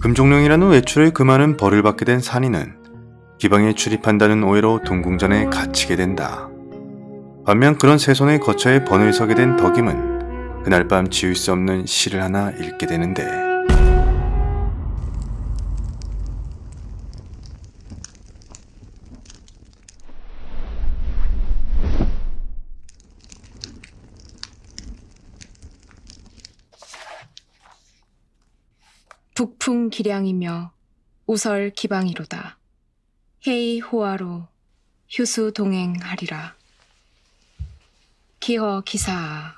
금종령이라는 외출에 그 많은 벌을 받게 된 산이는 기방에 출입한다는 오해로 동궁전에 갇히게 된다. 반면 그런 세 손의 거처에 번을 서게 된 덕임은 그날 밤 지울 수 없는 시를 하나 읽게 되는데 북풍 기량이며 우설 기방이로다. 해이 호화로 휴수 동행하리라. 기허 기사아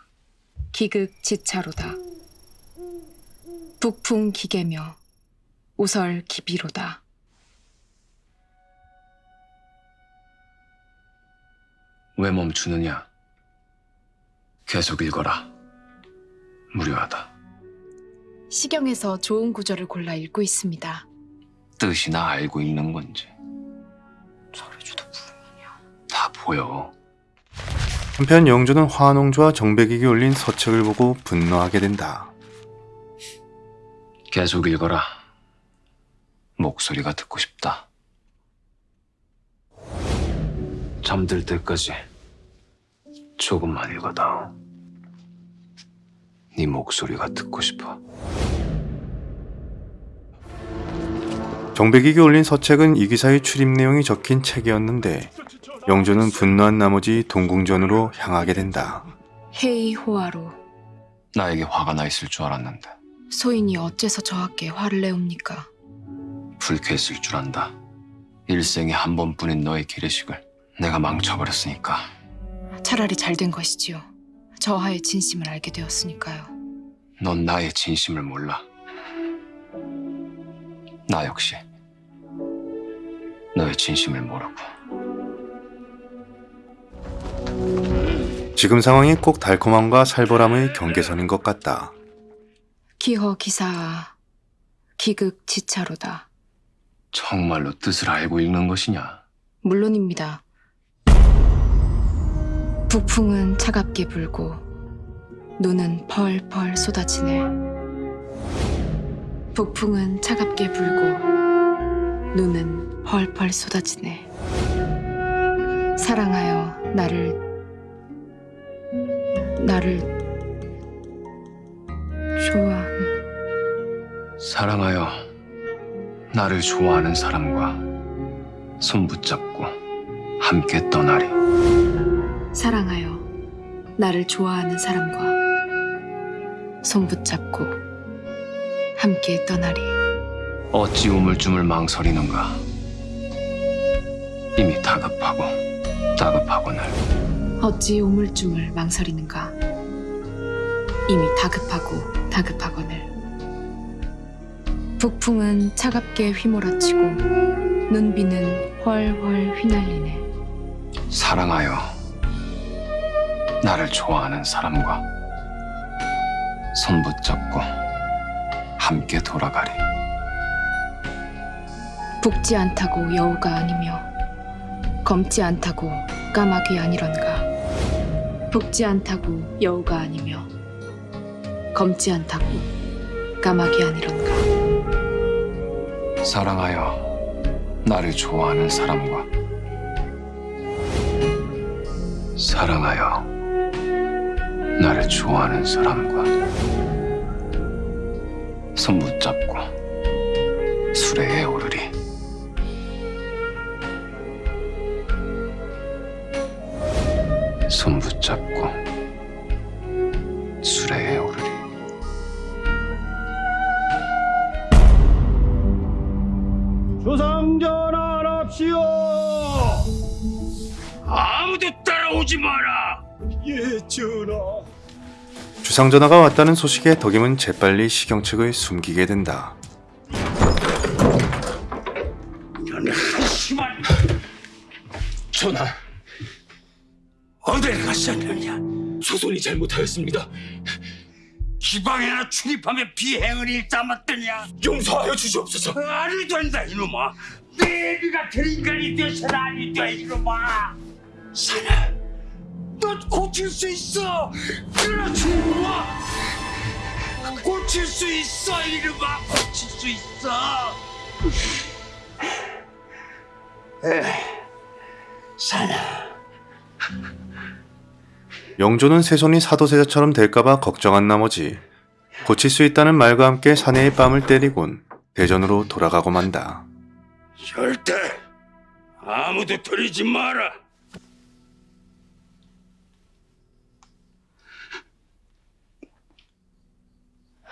기극 지차로다. 북풍 기계며 우설 기비로다. 왜 멈추느냐? 계속 읽어라. 무료하다. 시경에서 좋은 구절을 골라 읽고 있습니다. 뜻이나 알고 읽는 건지. 잘해줘도 무능이냐? 다 보여. 한편 영조는 화농주와 정백에게 올린 서책을 보고 분노하게 된다. 계속 읽어라. 목소리가 듣고 싶다. 잠들 때까지 조금만 읽어다오. 네 목소리가 듣고 싶어. 정백에게 올린 서책은 이 기사의 출입 내용이 적힌 책이었는데 영조는 분노한 나머지 동궁전으로 향하게 된다. 해이 호화로 나에게 화가 나 있을 줄 알았는데 소인이 어째서 저하께 화를 내옵니까? 불쾌했을 줄 안다. 일생에 한 번뿐인 너의 기례식을 내가 망쳐버렸으니까 차라리 잘 된 것이지요. 저하의 진심을 알게 되었으니까요. 넌 나의 진심을 몰라. 나 역시 너의 진심을 모르고 지금 상황이 꼭 달콤함과 살벌함의 경계선인 것 같다. 기허 기사아 기극 지차로다. 정말로 뜻을 알고 읽는 것이냐? 물론입니다. 북풍은 차갑게 불고 눈은 펄펄 쏟아지네. 북풍은 차갑게 불고 눈은 펄펄 쏟아지네. 사랑하여 나를 나를 좋아. 사랑하여 나를 좋아하는 사람과 손 붙잡고 함께 떠나리. 사랑하여 나를 좋아하는 사람과 손 붙잡고 함께 떠나리. 어찌 우물쭈물 망설이는가? 이미 다급하고 다급하거늘 어찌 우물쭈물 망설이는가? 이미 다급하고 다급하거늘. 북풍은 차갑게 휘몰아치고 눈비는 훨훨 휘날리네. 사랑하여 나를 좋아하는 사람과 손 붙잡고 함께 돌아가리. 붓지 않다고 여우가 아니며 검지 않다고 까마귀 아니런가. 붓지 않다고 여우가 아니며 검지 않다고 까마귀 아니런가. 사랑하여 나를 좋아하는 사람과 사랑하여 나를 좋아하는 사람과 손 붙잡고 수레에 오 손 붙잡고 수레에 오르리 조상전환합시오. 아무도 따라오지 마라. 예, 전하. 주상전하가 왔다는 소식에 덕임은 재빨리 시경 측을 숨기게 된다. 한심한 전하 어딜 가셨느냐? 소손이 잘못하였습니다. 기방에나 출입하며 비행을 일삼았더냐? 용서하여 주시옵소서. 말이 된다 이놈아. 내비 같은 인간이 되서는 아니 돼 이놈아. 사나, 너 고칠 수 있어. 그렇지 이놈아. 고칠 수 있어 이놈아. 고칠 수수 있어. 에, 사나. 영조는 새손이 사도세자처럼 될까봐 걱정한 나머지 고칠 수 있다는 말과 함께 사내의 뺨을 때리곤 대전으로 돌아가고 만다. 절대 아무도 들이지 마라.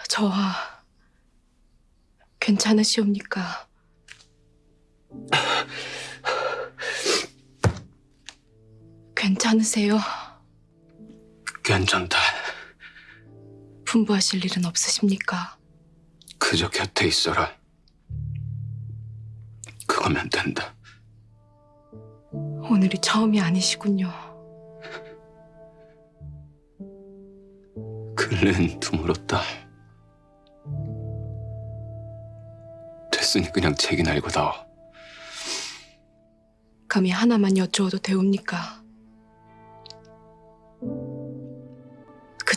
저하 괜찮으시옵니까? 괜찮으세요? 괜찮다. 분부하실 일은 없으십니까? 그저 곁에 있어라. 그거면 된다. 오늘이 처음이 아니시군요. 근래는 드물었다. 됐으니 그냥 책이나 읽어다오. 감히 하나만 여쭈어도 되옵니까?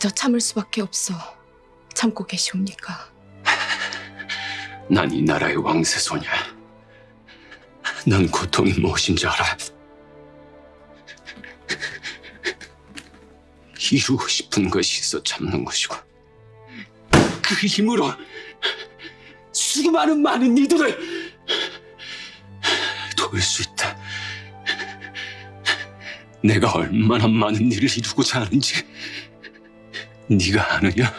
그저 참을 수밖에 없어 참고 계시옵니까? 난 이 나라의 왕세손이야. 난 고통이 무엇인지 알아. 이루고 싶은 것이 있어 참는 것이고 그 힘으로 수많은 많은 이들을 도울 수 있다. 내가 얼마나 많은 일을 이루고자 하는지 네가 아느냐?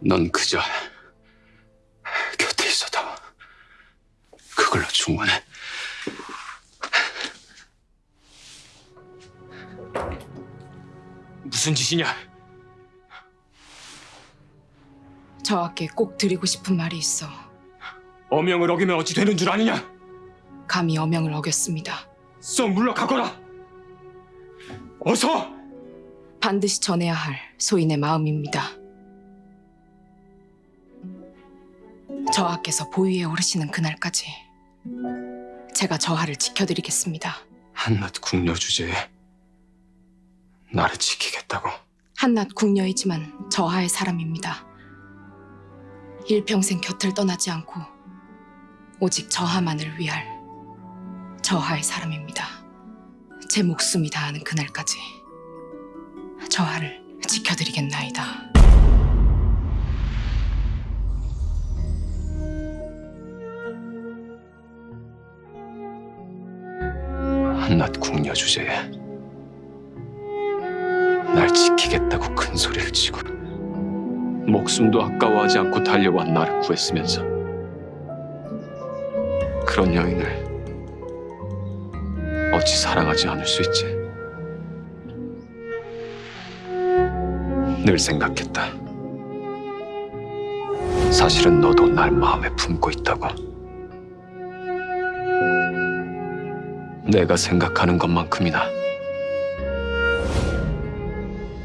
넌 그저 곁에 있어도 그걸로 충분해. 무슨 짓이냐? 저하께 꼭 드리고 싶은 말이 있어 어명을 어기면 어찌 되는 줄 아느냐? 감히 어명을 어겼습니다. 썩 물러가거라. 어서 반드시 전해야 할 소인의 마음입니다. 저하께서 보위에 오르시는 그날까지 제가 저하를 지켜드리겠습니다. 한낱 궁녀 주제에 나를 지키겠다고. 한낱 궁녀이지만 저하의 사람입니다. 일평생 곁을 떠나지 않고 오직 저하만을 위할 저하의 사람입니다. 제 목숨이 다하는 그날까지 저하를 지켜드리겠나이다. 한낱 궁녀 주제에 날 지키겠다고 큰 소리를 치고 목숨도 아까워하지 않고 달려와 나를 구했으면서 그런 여인을 어찌 사랑하지 않을 수 있지? 늘 생각했다. 사실은 너도 날 마음에 품고 있다고. 내가 생각하는 것만큼이나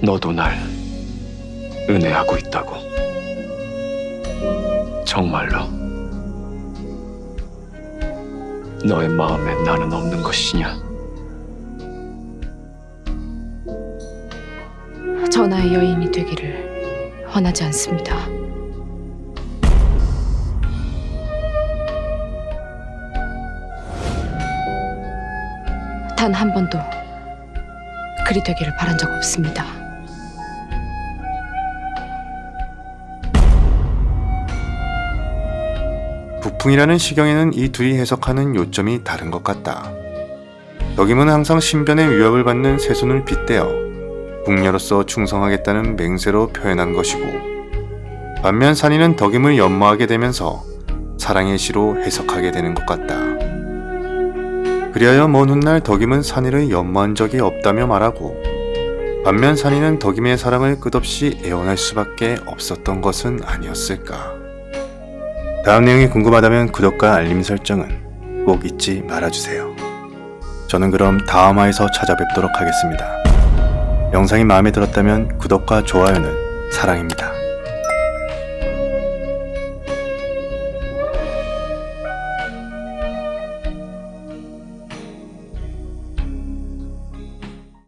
너도 날 은혜하고 있다고. 정말로 너의 마음에 나는 없는 것이냐? 전하의 여인이 되기를 원하지 않습니다. 단 한 번도 그리 되기를 바란 적 없습니다. 북풍이라는 시경에는 이 둘이 해석하는 요점이 다른 것 같다. 덕임은 항상 신변의 위협을 받는 세손을 빗대어 북녀로서 충성하겠다는 맹세로 표현한 것이고 반면 산이는 덕임을 연모하게 되면서 사랑의 시로 해석하게 되는 것 같다. 그리하여 먼 훗날 덕임은 산이를 연모한 적이 없다며 말하고 반면 산이는 덕임의 사랑을 끝없이 애원할 수밖에 없었던 것은 아니었을까. 다음 내용이 궁금하다면 구독과 알림 설정은 꼭 잊지 말아주세요. 저는 그럼 다음 화에서 찾아뵙도록 하겠습니다. 영상이 마음에 들었다면 구독과 좋아요는 사랑입니다.